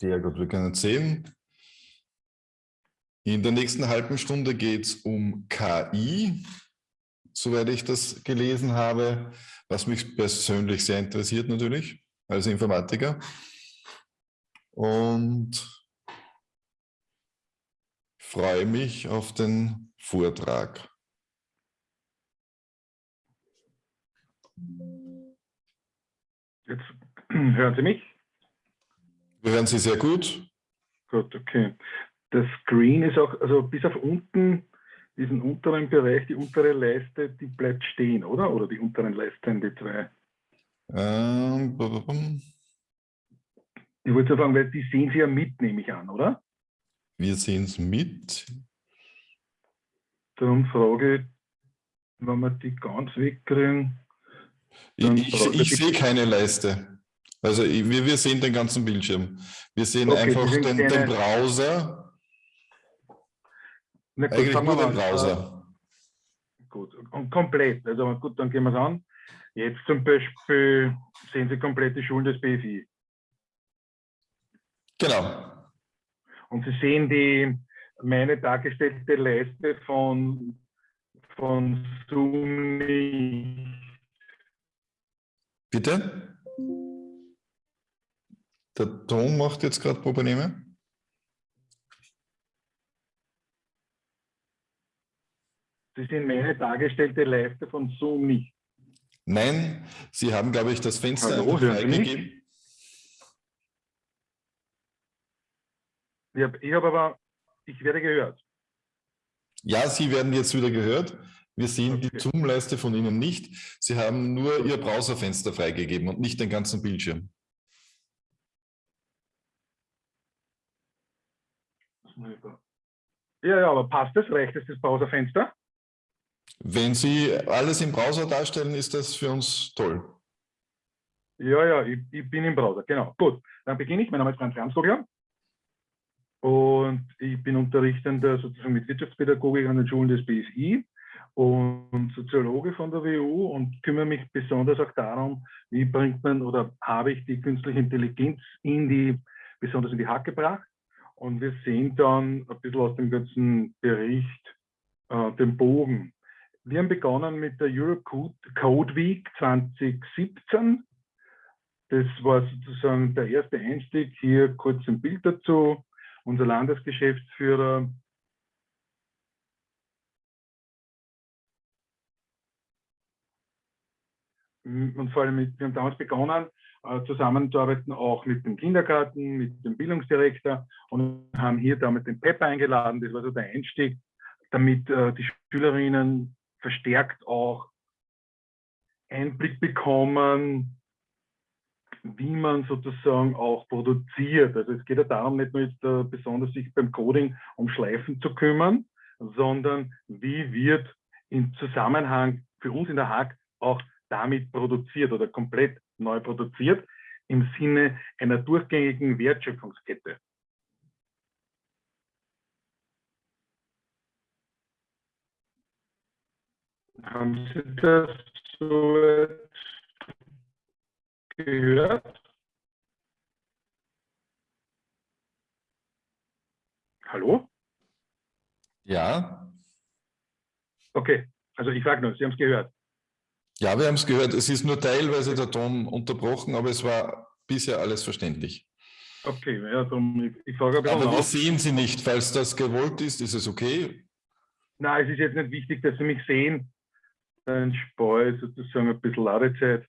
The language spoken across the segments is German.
Sehr gut, wir können sehen. In der nächsten halben Stunde geht es um KI, soweit ich das gelesen habe, was mich persönlich sehr interessiert natürlich als Informatiker. Und freue mich auf den Vortrag. Jetzt hören Sie mich? Wir hören Sie sehr gut. Gut, okay. Das Screen ist auch, also bis auf unten, diesen unteren Bereich, die untere Leiste, die bleibt stehen, oder? Oder die unteren Leisten, die zwei? Ähm, ich wollte sagen, weil die sehen Sie ja mit, nehme ich an, oder? Wir sehen es mit. Darum frage ich, wenn wir die ganz wegkriegen. Ich, ich, ich sehe keine Leiste. Also wir, wir sehen den ganzen Bildschirm. Wir sehen okay, einfach den, den, Browser. Na gut, Eigentlich nur den Browser. Gut, und komplett. Also gut, dann gehen wir es an. Jetzt zum Beispiel sehen Sie komplett die Schulen des BFI. Genau. Und Sie sehen die meine dargestellte Leiste von, von Zoom Bitte? Der Ton macht jetzt gerade Probleme. Sie sehen meine dargestellte Leiste von Zoom nicht. Nein, Sie haben, glaube ich, das Fenster Hallo, freigegeben. Ich habe hab aber, ich werde gehört. Ja, Sie werden jetzt wieder gehört. Wir sehen okay. die Zoom-Leiste von Ihnen nicht. Sie haben nur Ihr Browserfenster freigegeben und nicht den ganzen Bildschirm. Ja, ja, aber passt das? Reicht das, das Browserfenster? Wenn Sie alles im Browser darstellen, ist das für uns toll. Ja, ja, ich, ich bin im Browser, genau. Gut, dann beginne ich. Mein Name ist Franz Ramsvogler und ich bin Unterrichtender sozusagen mit Wirtschaftspädagogik an den Schulen des BSI und Soziologe von der WU und kümmere mich besonders auch darum, wie bringt man oder habe ich die künstliche Intelligenz in die, besonders in die Hack gebracht und wir sehen dann ein bisschen aus dem ganzen Bericht äh, den Bogen. Wir haben begonnen mit der Europe Code Week 2017. Das war sozusagen der erste Einstieg. Hier kurz ein Bild dazu. Unser Landesgeschäftsführer und vor allem mit, wir haben damals begonnen, zusammenzuarbeiten, auch mit dem Kindergarten, mit dem Bildungsdirektor und haben hier damals den PEP eingeladen. Das war so der Einstieg, damit äh, die Schülerinnen verstärkt auch Einblick bekommen, wie man sozusagen auch produziert. Also es geht ja darum, nicht nur jetzt äh, besonders sich beim Coding um Schleifen zu kümmern, sondern wie wird im Zusammenhang für uns in der Hack auch damit produziert oder komplett neu produziert im Sinne einer durchgängigen Wertschöpfungskette. Haben Sie das so gehört? Hallo? Ja. Okay, also ich frage nur, Sie haben es gehört. Ja, wir haben es gehört. Es ist nur teilweise der Ton unterbrochen, aber es war bisher alles verständlich. Okay, ja, darum, ich, ich frage aber wir sehen Sie nicht. Falls das gewollt ist, ist es okay? Nein, es ist jetzt nicht wichtig, dass Sie mich sehen. Dann spare ich sozusagen ein bisschen Ladezeit.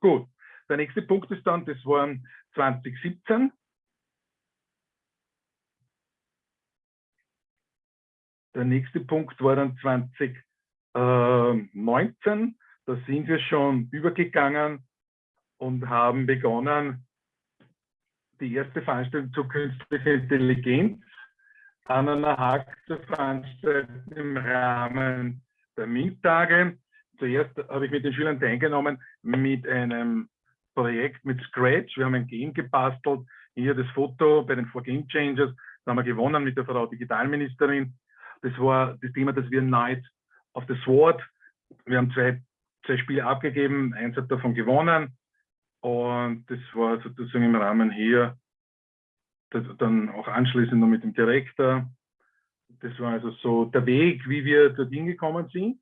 Gut, der nächste Punkt ist dann, das waren 2017. Der nächste Punkt war dann 20 19, da sind wir schon übergegangen und haben begonnen, die erste Veranstaltung zur künstlichen Intelligenz an einer Hack zu veranstalten im Rahmen der MINT-Tage. Zuerst habe ich mit den Schülern teilgenommen mit einem Projekt mit Scratch. Wir haben ein Game gebastelt. Hier das Foto bei den Four Game Changers. Da haben wir gewonnen mit der Frau Digitalministerin. Das war das Thema, das wir Night auf das Sword. Wir haben zwei, zwei Spiele abgegeben, eins hat davon gewonnen. Und das war sozusagen im Rahmen hier, dann auch anschließend noch mit dem Direktor. Das war also so der Weg, wie wir dorthin gekommen sind.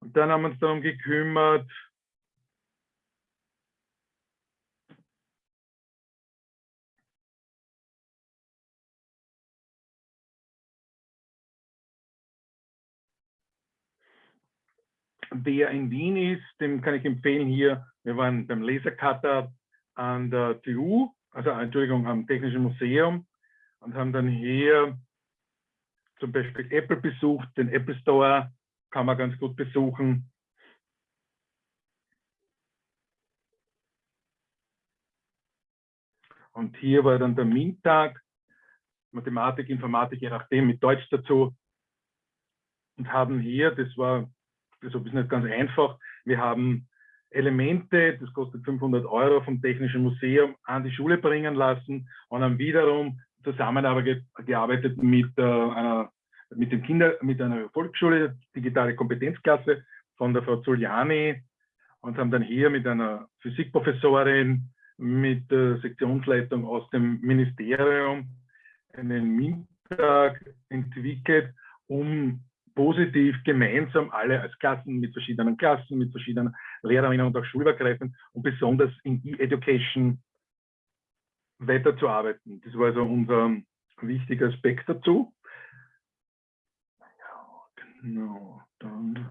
Und dann haben wir uns darum gekümmert, Wer in Wien ist, dem kann ich empfehlen hier, wir waren beim Lasercutter an der TU, also Entschuldigung, am Technischen Museum und haben dann hier zum Beispiel Apple besucht, den Apple Store kann man ganz gut besuchen. Und hier war dann der MINT-Tag, Mathematik, Informatik, je nachdem, mit Deutsch dazu. Und haben hier, das war das ist nicht ganz einfach. Wir haben Elemente, das kostet 500 Euro vom Technischen Museum, an die Schule bringen lassen und haben wiederum zusammengearbeitet mit, äh, einer, mit, dem Kinder, mit einer Volksschule, digitale Kompetenzklasse von der Frau Zuliani und haben dann hier mit einer Physikprofessorin, mit der Sektionsleitung aus dem Ministerium einen MINT-Tag entwickelt, um positiv gemeinsam alle als Klassen mit verschiedenen Klassen, mit verschiedenen Lehrerinnen und auch schulübergreifend und besonders in E-Education weiterzuarbeiten. Das war also unser wichtiger Aspekt dazu. Ja, genau, dann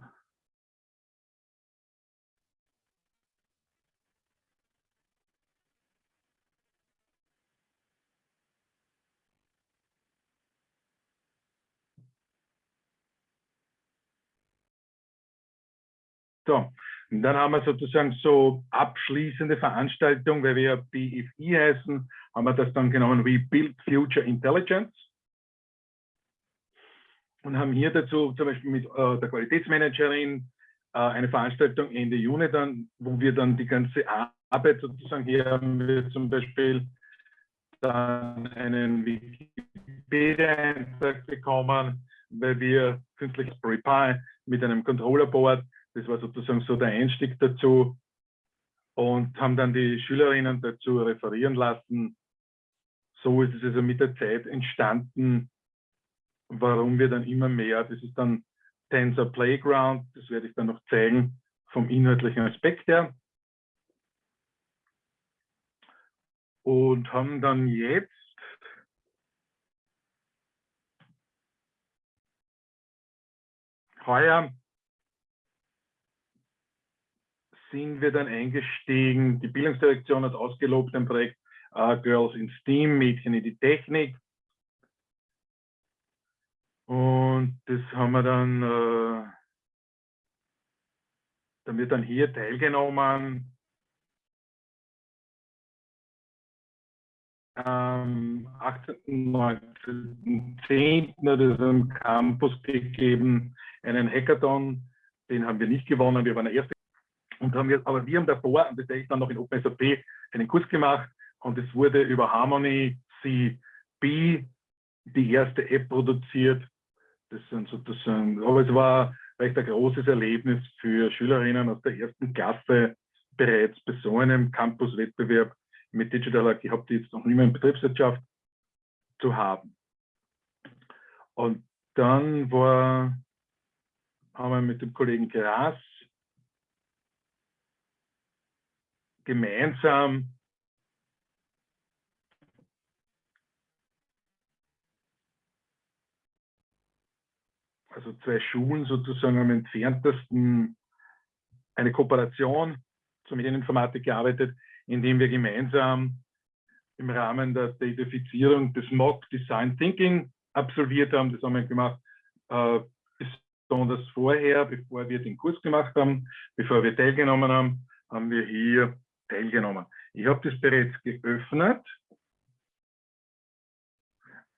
So, und dann haben wir sozusagen so abschließende Veranstaltung, weil wir BFI heißen, haben wir das dann genommen wie Build Future Intelligence. Und haben hier dazu zum Beispiel mit äh, der Qualitätsmanagerin äh, eine Veranstaltung Ende Juni dann, wo wir dann die ganze Arbeit sozusagen hier haben wir zum Beispiel dann einen Wikipedia-Eintrag bekommen, weil wir künstliches Prepare mit einem Controller-Board das war sozusagen so der Einstieg dazu und haben dann die Schülerinnen dazu referieren lassen. So ist es also mit der Zeit entstanden, warum wir dann immer mehr, das ist dann Tensor Playground, das werde ich dann noch zeigen vom inhaltlichen Aspekt her. Und haben dann jetzt heuer sind wir dann eingestiegen. Die Bildungsdirektion hat ausgelobt ein Projekt uh, Girls in STEAM, Mädchen in die Technik. Und das haben wir dann, äh, dann wird dann hier teilgenommen. Am 18. 19. 10. hat es am Campus gegeben, einen Hackathon. Den haben wir nicht gewonnen, wir waren der erste und haben wir, aber wir haben davor, und das habe ich dann noch in OpenSAP, einen Kurs gemacht und es wurde über Harmony CB die erste App produziert. Das sind sozusagen, aber es war recht ein großes Erlebnis für Schülerinnen aus der ersten Klasse bereits bei so einem Campus-Wettbewerb mit Digital AG, ich habe die jetzt noch nicht mehr in Betriebswirtschaft zu haben. Und dann war, haben wir mit dem Kollegen Gras gemeinsam also zwei Schulen sozusagen am entferntesten eine Kooperation zur Medieninformatik gearbeitet, indem wir gemeinsam im Rahmen der Datafizierung des Mock Design Thinking absolviert haben. Das haben wir gemacht, äh, besonders vorher, bevor wir den Kurs gemacht haben, bevor wir teilgenommen haben, haben wir hier teilgenommen. Ich habe das bereits geöffnet.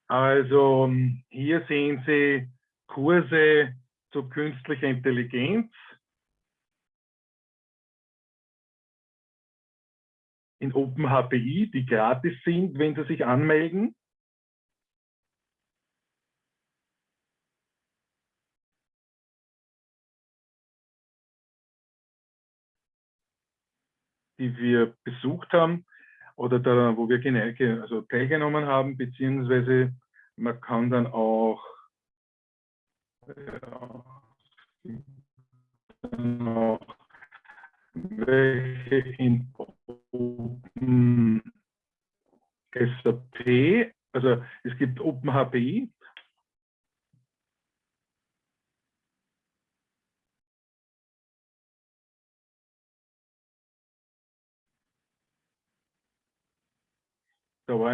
Also hier sehen Sie Kurse zu künstlicher Intelligenz. in OpenHPI, die gratis sind, wenn Sie sich anmelden. Die wir besucht haben oder da, wo wir also teilgenommen haben, beziehungsweise man kann dann auch, ja, noch welche in Open SAP, also es gibt OpenHPI,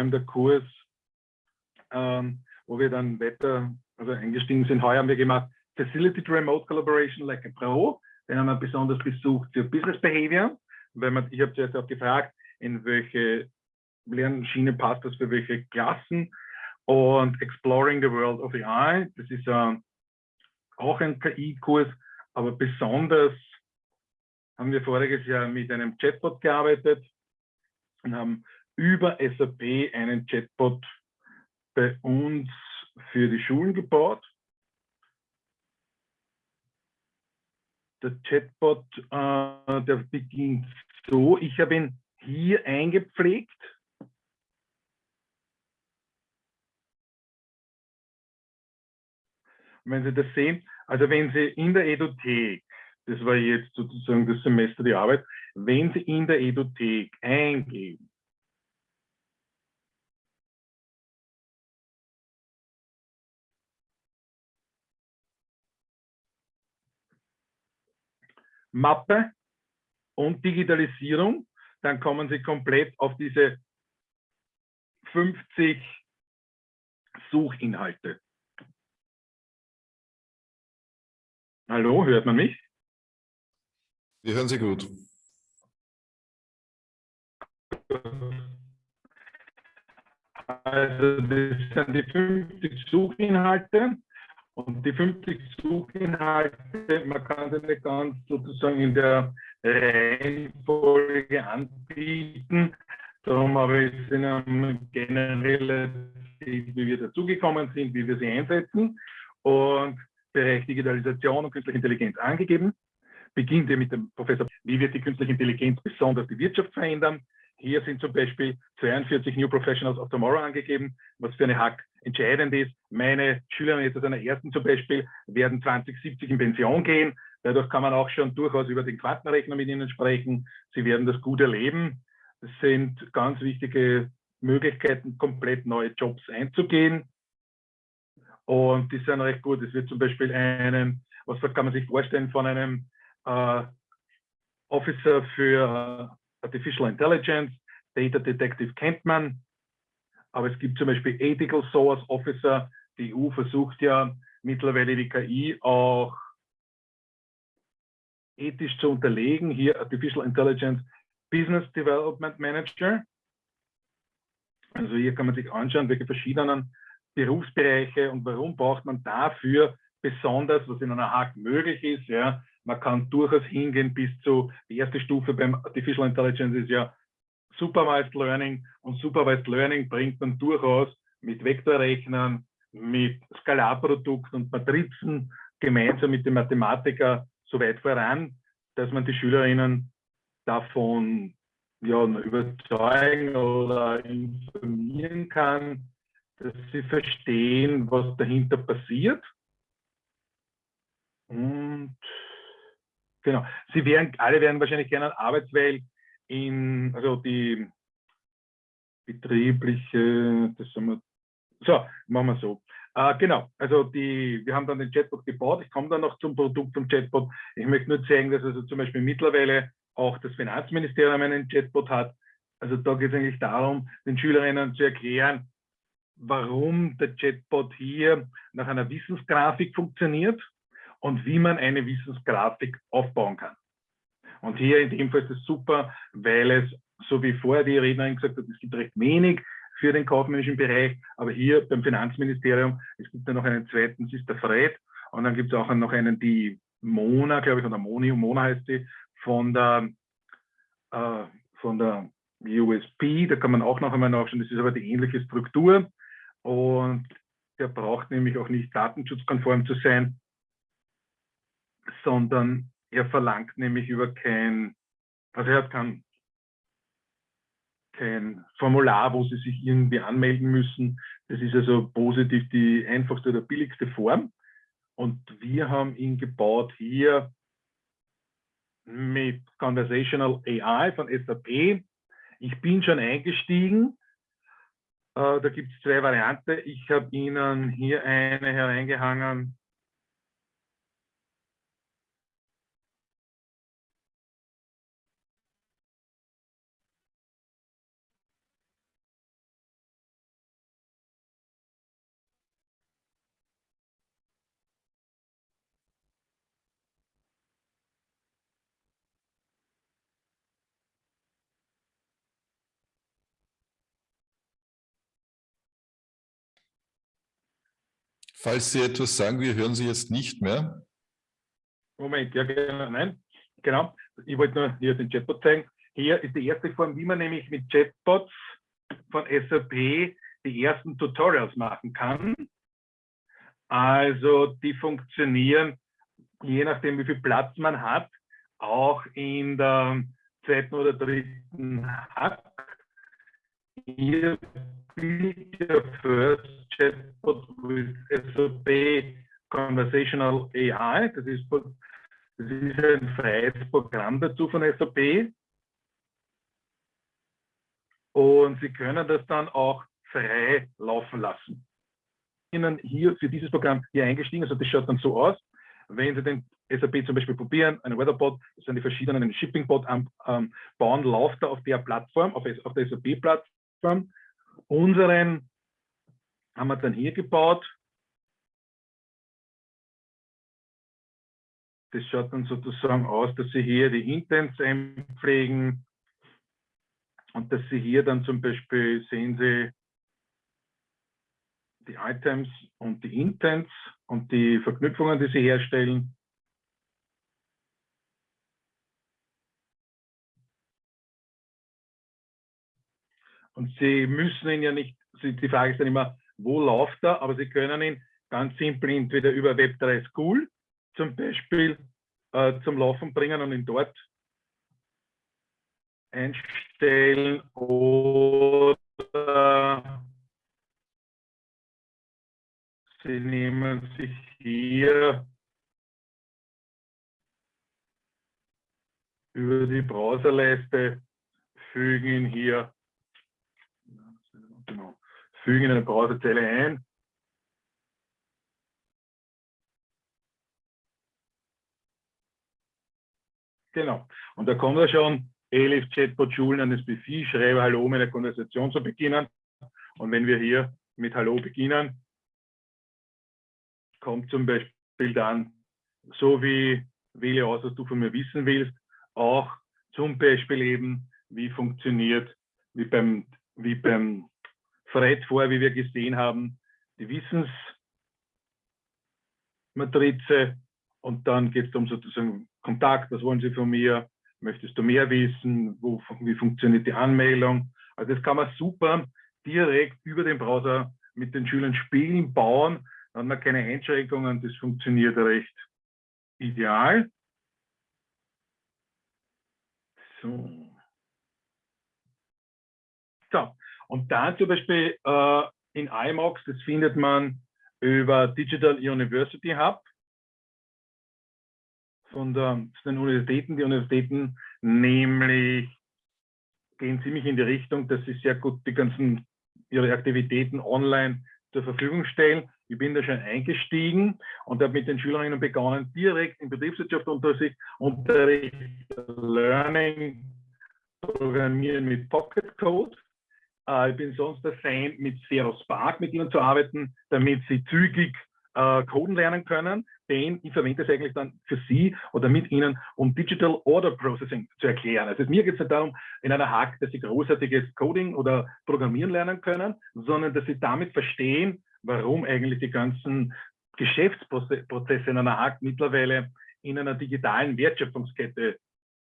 eben der Kurs, ähm, wo wir dann weiter also eingestiegen sind. Heuer haben wir gemacht Facility to Remote Collaboration like a Pro. Den haben wir besonders besucht für Business Behavior. Weil man, ich habe zuerst auch gefragt, in welche Lernschiene passt das für welche Klassen. Und Exploring the World of AI, das ist äh, auch ein KI-Kurs, aber besonders haben wir voriges Jahr mit einem Chatbot gearbeitet und haben über SAP einen Chatbot bei uns für die Schulen gebaut. Der Chatbot, äh, der beginnt so, ich habe ihn hier eingepflegt. wenn Sie das sehen, also wenn Sie in der Edothek, das war jetzt sozusagen das Semester die Arbeit, wenn Sie in der Edothek eingeben, Mappe und Digitalisierung, dann kommen Sie komplett auf diese 50 Suchinhalte. Hallo, hört man mich? Wir hören Sie gut. Also das sind die 50 Suchinhalte und die 50 Suchinhalte, man kann sie nicht ganz sozusagen in der Reihenfolge anbieten. Darum habe ich einem generellen, wie wir dazugekommen sind, wie wir sie einsetzen. Und Bereich Digitalisation und künstliche Intelligenz angegeben. Beginnt mit dem Professor, wie wird die künstliche Intelligenz besonders die Wirtschaft verändern? Hier sind zum Beispiel 42 New Professionals of Tomorrow angegeben, was für eine Hack entscheidend ist. Meine Schüler jetzt aus einer ersten zum Beispiel werden 2070 in Pension gehen. Dadurch kann man auch schon durchaus über den Quantenrechner mit ihnen sprechen. Sie werden das gut erleben. Das sind ganz wichtige Möglichkeiten, komplett neue Jobs einzugehen. Und die sind recht gut. Es wird zum Beispiel einen, was kann man sich vorstellen, von einem äh, Officer für Artificial Intelligence, Data Detective kennt man, aber es gibt zum Beispiel Ethical Source Officer. Die EU versucht ja mittlerweile die KI auch ethisch zu unterlegen. Hier Artificial Intelligence Business Development Manager. Also hier kann man sich anschauen, welche verschiedenen Berufsbereiche und warum braucht man dafür besonders, was in einer Hack möglich ist. Ja, man kann durchaus hingehen bis zu, die erste Stufe beim Artificial Intelligence ist ja Supervised Learning und Supervised Learning bringt man durchaus mit Vektorrechnern, mit Skalarprodukten und Matrizen gemeinsam mit dem Mathematiker so weit voran, dass man die Schülerinnen davon ja, überzeugen oder informieren kann, dass sie verstehen, was dahinter passiert. Und genau, sie werden, alle werden wahrscheinlich gerne Arbeitswelt in, also die betriebliche, das haben wir, so, machen wir so. Äh, genau, also die, wir haben dann den Chatbot gebaut. Ich komme dann noch zum Produkt vom Chatbot. Ich möchte nur zeigen, dass also zum Beispiel mittlerweile auch das Finanzministerium einen Chatbot hat. Also da geht es eigentlich darum, den Schülerinnen zu erklären, warum der Chatbot hier nach einer Wissensgrafik funktioniert und wie man eine Wissensgrafik aufbauen kann. Und hier in dem Fall ist es super, weil es, so wie vorher die Rednerin gesagt hat, es gibt recht wenig für den kaufmännischen Bereich, aber hier beim Finanzministerium, es gibt ja noch einen zweiten, das ist der Fred, und dann gibt es auch noch einen, die Mona, glaube ich, oder Moni, Mona heißt die, von der, äh, von der USP, da kann man auch noch einmal nachschauen, das ist aber die ähnliche Struktur. Und der braucht nämlich auch nicht datenschutzkonform zu sein, sondern er verlangt nämlich über kein, also er hat keinen kein Formular, wo Sie sich irgendwie anmelden müssen. Das ist also positiv die einfachste oder billigste Form. Und wir haben ihn gebaut hier mit Conversational AI von SAP. Ich bin schon eingestiegen. Äh, da gibt es zwei Varianten. Ich habe Ihnen hier eine hereingehangen. Falls Sie etwas sagen, wir hören Sie jetzt nicht mehr. Moment, ja, genau, nein, genau. Ich wollte nur hier den Chatbot zeigen. Hier ist die erste Form, wie man nämlich mit Chatbots von SAP die ersten Tutorials machen kann. Also die funktionieren, je nachdem wie viel Platz man hat, auch in der zweiten oder dritten Hack. Hier your first chatbot with SOP Conversational AI. Das ist, das ist ein freies Programm dazu von SAP. Und Sie können das dann auch frei laufen lassen. Ihnen hier für dieses Programm hier eingestiegen, also das schaut dann so aus. Wenn Sie den SAP zum Beispiel probieren, einen Weatherbot, das sind die verschiedenen, einen Shippingbot ähm, bauen, läuft er auf der Plattform, auf, auf der SAP-Plattform Unseren haben wir dann hier gebaut. Das schaut dann sozusagen aus, dass Sie hier die Intents einpflegen und dass Sie hier dann zum Beispiel sehen Sie die Items und die Intents und die Verknüpfungen, die Sie herstellen. Und Sie müssen ihn ja nicht, die Frage ist dann immer, wo läuft er? Aber Sie können ihn ganz simpel entweder über Web3 School zum Beispiel äh, zum Laufen bringen und ihn dort einstellen oder Sie nehmen sich hier über die Browserleiste, fügen ihn hier Genau. Fügen in eine Browserzelle ein. Genau. Und da kommt er schon, Elif Chatbot Schulen an das BFI, schreibe Hallo mit der Konversation zu beginnen. Und wenn wir hier mit Hallo beginnen, kommt zum Beispiel dann, so wie wähle aus, was du von mir wissen willst, auch zum Beispiel eben, wie funktioniert, wie beim, wie beim Fred vor, wie wir gesehen haben, die Wissensmatrize. Und dann geht es um sozusagen Kontakt, was wollen Sie von mir, möchtest du mehr wissen, wo, wie funktioniert die Anmeldung. Also das kann man super direkt über den Browser mit den Schülern spielen, bauen, dann hat man keine Einschränkungen, das funktioniert recht ideal. So. So, und dann zum Beispiel äh, in IMOX, das findet man über Digital University Hub von, der, den Universitäten. Die Universitäten nämlich gehen ziemlich in die Richtung, dass sie sehr gut die ganzen ihre Aktivitäten online zur Verfügung stellen. Ich bin da schon eingestiegen und habe mit den Schülerinnen begonnen, direkt in Betriebswirtschaft Unterricht, Learning, Programmieren mit Pocket Code ich bin sonst der Fan, mit Zero Spark mit ihnen zu arbeiten, damit sie zügig äh, coden lernen können. Denn ich verwende es eigentlich dann für Sie oder mit Ihnen, um Digital Order Processing zu erklären. Also mir geht es nicht darum, in einer Hack, dass Sie großartiges Coding oder Programmieren lernen können, sondern dass Sie damit verstehen, warum eigentlich die ganzen Geschäftsprozesse in einer Hack mittlerweile in einer digitalen Wertschöpfungskette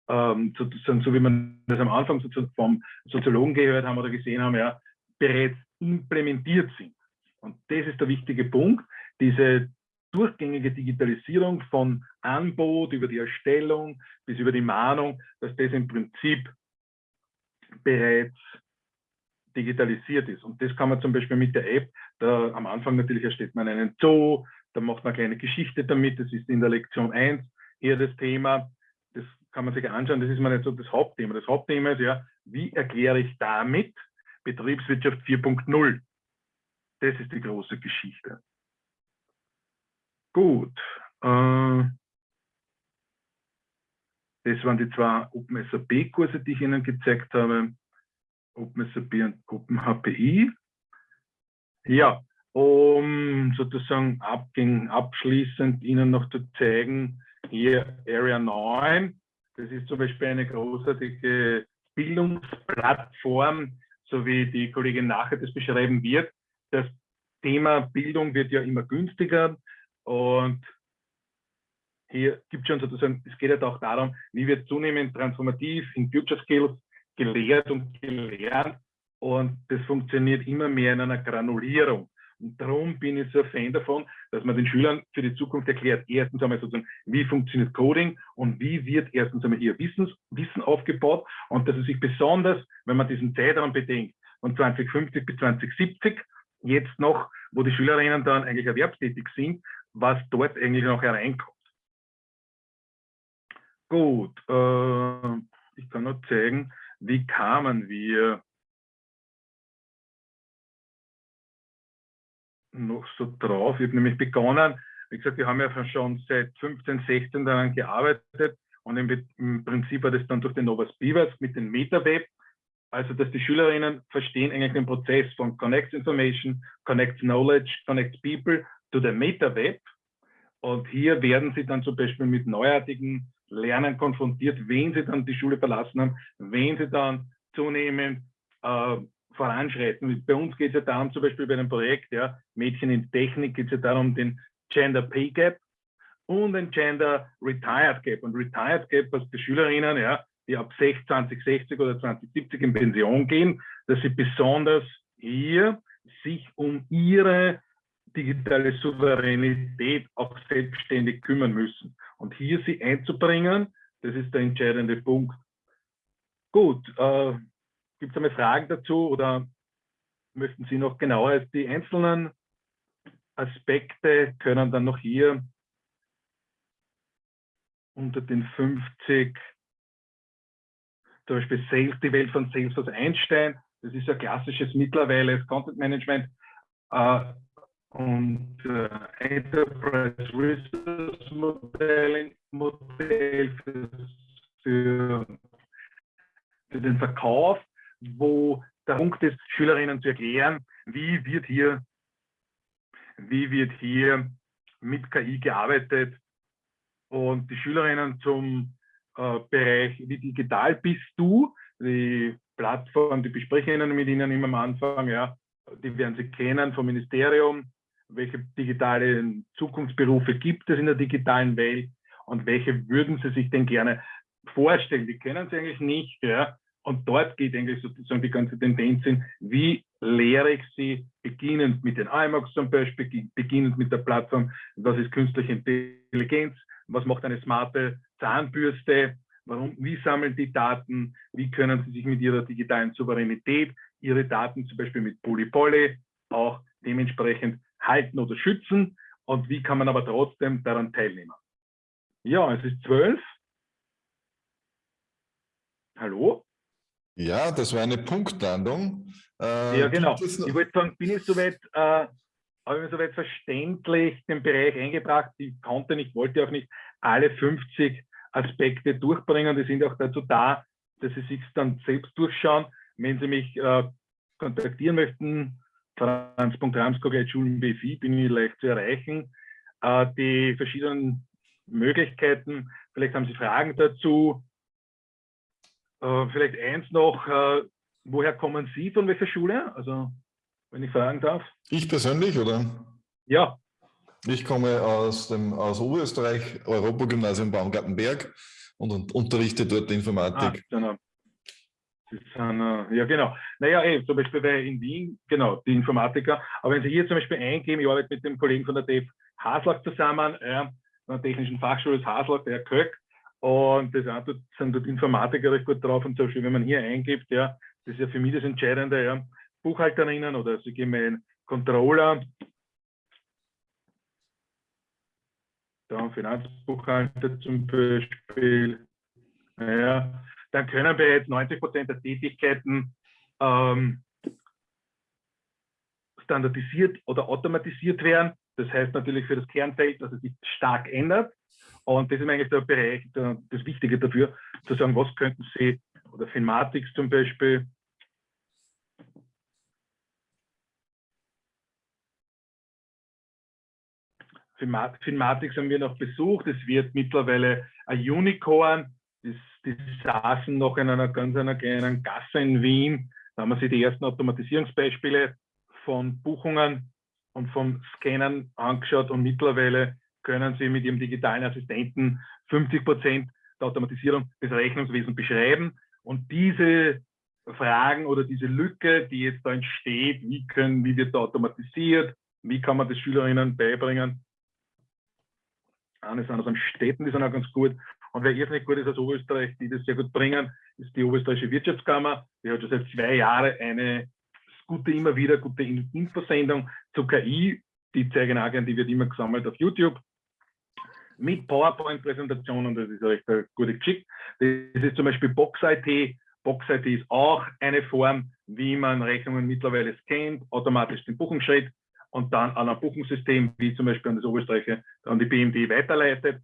ähm, sozusagen, so wie man das am Anfang vom Soziologen gehört haben oder gesehen haben, ja, bereits implementiert sind. Und das ist der wichtige Punkt, diese durchgängige Digitalisierung von Anbot über die Erstellung bis über die Mahnung, dass das im Prinzip bereits digitalisiert ist. Und das kann man zum Beispiel mit der App, da am Anfang natürlich erstellt man einen Zoo, da macht man eine kleine Geschichte damit, das ist in der Lektion 1 hier das Thema, kann man sich anschauen, das ist mal nicht so das Hauptthema. Das Hauptthema ist ja, wie erkläre ich damit Betriebswirtschaft 4.0? Das ist die große Geschichte. Gut. Äh, das waren die zwei OpenSAP-Kurse, die ich Ihnen gezeigt habe. OpenSAP und OpenHPI. Ja, um sozusagen abschließend Ihnen noch zu zeigen, hier Area 9, das ist zum Beispiel eine großartige Bildungsplattform, so wie die Kollegin nachher das beschreiben wird. Das Thema Bildung wird ja immer günstiger und hier gibt schon sozusagen, es geht ja auch darum, wie wird zunehmend transformativ in Future Skills gelehrt und gelernt und das funktioniert immer mehr in einer Granulierung. Und darum bin ich so ein Fan davon, dass man den Schülern für die Zukunft erklärt, erstens einmal sozusagen, wie funktioniert Coding und wie wird erstens einmal hier Wissens, Wissen aufgebaut und dass es sich besonders, wenn man diesen Zeitraum bedenkt, von 2050 bis 2070, jetzt noch, wo die Schülerinnen dann eigentlich erwerbstätig sind, was dort eigentlich noch hereinkommt. Gut, äh, ich kann noch zeigen, wie kamen wir noch so drauf. Ich habe nämlich begonnen, wie gesagt, wir haben ja schon seit 15, 16 daran gearbeitet und im, Prinzip war das dann durch den Novas Beavers mit dem MetaWeb, also dass die Schülerinnen verstehen eigentlich den Prozess von Connects Information, Connects Knowledge, Connects People to the MetaWeb. Und hier werden sie dann zum Beispiel mit neuartigen Lernen konfrontiert, wenn sie dann die Schule verlassen haben, wenn sie dann zunehmend äh, voranschreiten. Bei uns geht es ja darum, zum Beispiel bei einem Projekt, ja, Mädchen in Technik, geht es ja darum, den Gender Pay Gap und den Gender Retired Gap. Und Retired Gap, was die Schülerinnen, ja, die ab 2060 oder 2070 in Pension gehen, dass sie besonders hier sich um ihre digitale Souveränität auch selbstständig kümmern müssen. Und hier sie einzubringen, das ist der entscheidende Punkt. Gut, äh, gibt es einmal Fragen dazu oder möchten Sie noch genauer die einzelnen Aspekte können dann noch hier unter den 50 zum Beispiel Sales, die Welt von Salesforce Einstein. Das ist ja klassisches mittlerweile Content Management. Äh, und äh, Enterprise Resource Modell für, für, für, den Verkauf, wo der Punkt ist, Schülerinnen zu erklären, wie wird hier, wie wird hier mit KI gearbeitet und die Schülerinnen zum äh, Bereich, wie digital bist du, die Plattform, die bespreche ich mit Ihnen immer am Anfang, ja, die werden Sie kennen vom Ministerium, welche digitalen Zukunftsberufe gibt es in der digitalen Welt und welche würden Sie sich denn gerne vorstellen? Die kennen Sie eigentlich nicht. Ja? Und dort geht eigentlich sozusagen die ganze Tendenz hin, wie lehre ich sie, beginnend mit den IMAX zum Beispiel, beginnend mit der Plattform, was ist künstliche Intelligenz, was macht eine smarte Zahnbürste, warum, wie sammeln die Daten, wie können sie sich mit ihrer digitalen Souveränität ihre Daten zum Beispiel mit Polypoly auch dementsprechend halten oder schützen und wie kann man aber trotzdem daran teilnehmen. Ja, es ist zwölf. Hallo? Ja, das war eine Punktlandung. Äh, ja, genau. Ich wollte sagen, bin ich soweit, äh, habe ich mir soweit verständlich den Bereich eingebracht. Ich konnte nicht, wollte auch nicht alle 50 Aspekte durchbringen. Die sind auch dazu da, dass Sie sich dann selbst durchschauen. Wenn Sie mich äh, kontaktieren möchten, franz.ramskog.schulen.bfi bin ich leicht zu erreichen. Äh, die verschiedenen Möglichkeiten, vielleicht haben Sie Fragen dazu. Äh, vielleicht eins noch, äh, woher kommen Sie, von welcher Schule? Also, wenn ich fragen darf. Ich persönlich, oder? Ja. Ich komme aus dem aus Oberösterreich, Europagymnasium Baumgartenberg und unterrichte dort Informatik. Ah, genau. Sind, ja, genau. Naja, ey, zum Beispiel bei in Wien, genau, die Informatiker. Aber wenn Sie hier zum Beispiel eingeben, ich arbeite mit dem Kollegen von der DEF Haslach zusammen, ja, der Technischen Fachschule Haslach, der Herr Köck. Und das dort, sind dort Informatiker recht gut drauf. Und zum Beispiel, wenn man hier eingibt, ja, das ist ja für mich das Entscheidende, ja, Buchhalterinnen oder Sie geben einen Controller, da Finanzbuchhalter zum Beispiel, ja, dann können bereits 90 Prozent der Tätigkeiten ähm, standardisiert oder automatisiert werden. Das heißt natürlich für das Kernfeld, dass es sich stark ändert. Und das ist eigentlich der Bereich, der, das Wichtige dafür, zu sagen, was könnten Sie, oder Finmatics zum Beispiel, Finmatics haben wir noch besucht. Es wird mittlerweile ein Unicorn. Die saßen noch in einer ganz einer kleinen Gasse in Wien. Da haben wir sich die ersten Automatisierungsbeispiele von Buchungen und vom Scannen angeschaut und mittlerweile können Sie mit Ihrem digitalen Assistenten 50 Prozent der Automatisierung des Rechnungswesens beschreiben. Und diese Fragen oder diese Lücke, die jetzt da entsteht, wie, können, wie wird da automatisiert, wie kann man das Schülerinnen beibringen, eine sind aus Städten, die sind auch ganz gut. Und wer irrsinnig gut ist aus Oberösterreich, die das sehr gut bringen, ist die Oberösterreichische Wirtschaftskammer. Die hat schon seit zwei Jahren eine gute, immer wieder gute Infosendung zu KI. Die zeigen auch die wird immer gesammelt auf YouTube. Mit PowerPoint-Präsentationen, das ist recht eine gute Geschichte. Das ist zum Beispiel Box-IT. Box-IT ist auch eine Form, wie man Rechnungen mittlerweile scannt, automatisch den Buchungsschritt und dann an ein Buchungssystem, wie zum Beispiel an das Oberstreiche, an die BMD weiterleitet,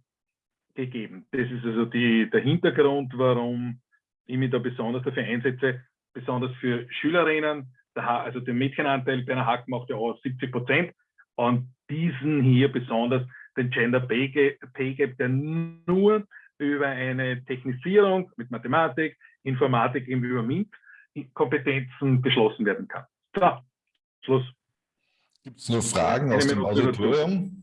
gegeben. Das ist also die, der Hintergrund, warum ich mich da besonders dafür einsetze, besonders für Schülerinnen. Der, also der Mädchenanteil bei einer Hack macht ja auch 70 Prozent. Und diesen hier besonders den Gender Pay Gap, der nur über eine Technisierung mit Mathematik, Informatik eben über MINT-Kompetenzen beschlossen werden kann. So, Schluss. Gibt es noch Fragen aus dem Auditorium?